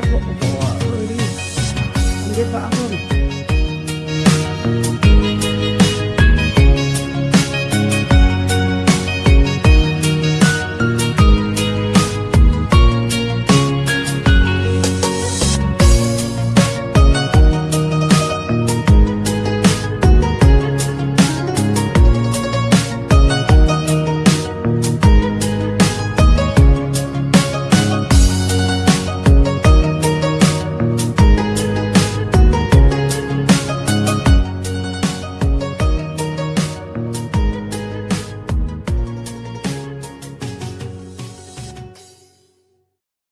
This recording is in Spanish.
Carlos.